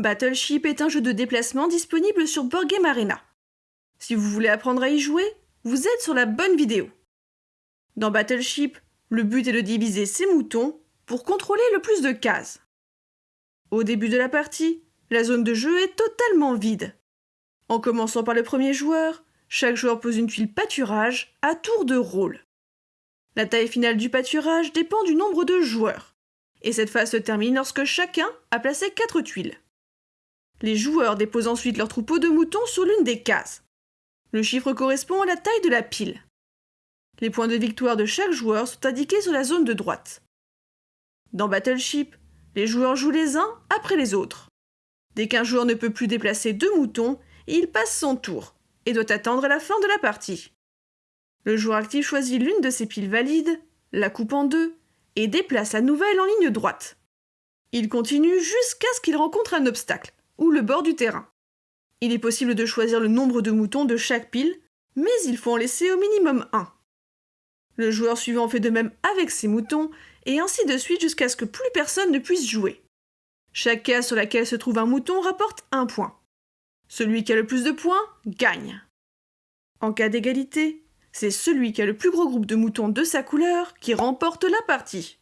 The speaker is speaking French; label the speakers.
Speaker 1: Battleship est un jeu de déplacement disponible sur Board Arena. Si vous voulez apprendre à y jouer, vous êtes sur la bonne vidéo. Dans Battleship, le but est de diviser ses moutons pour contrôler le plus de cases. Au début de la partie, la zone de jeu est totalement vide. En commençant par le premier joueur, chaque joueur pose une tuile pâturage à tour de rôle. La taille finale du pâturage dépend du nombre de joueurs, et cette phase se termine lorsque chacun a placé 4 tuiles. Les joueurs déposent ensuite leur troupeau de moutons sur l'une des cases. Le chiffre correspond à la taille de la pile. Les points de victoire de chaque joueur sont indiqués sur la zone de droite. Dans Battleship, les joueurs jouent les uns après les autres. Dès qu'un joueur ne peut plus déplacer deux moutons, il passe son tour et doit attendre la fin de la partie. Le joueur actif choisit l'une de ses piles valides, la coupe en deux et déplace la nouvelle en ligne droite. Il continue jusqu'à ce qu'il rencontre un obstacle ou le bord du terrain. Il est possible de choisir le nombre de moutons de chaque pile, mais il faut en laisser au minimum un. Le joueur suivant fait de même avec ses moutons, et ainsi de suite jusqu'à ce que plus personne ne puisse jouer. Chaque case sur laquelle se trouve un mouton rapporte un point. Celui qui a le plus de points gagne. En cas d'égalité, c'est celui qui a le plus gros groupe de moutons de sa couleur qui remporte la partie.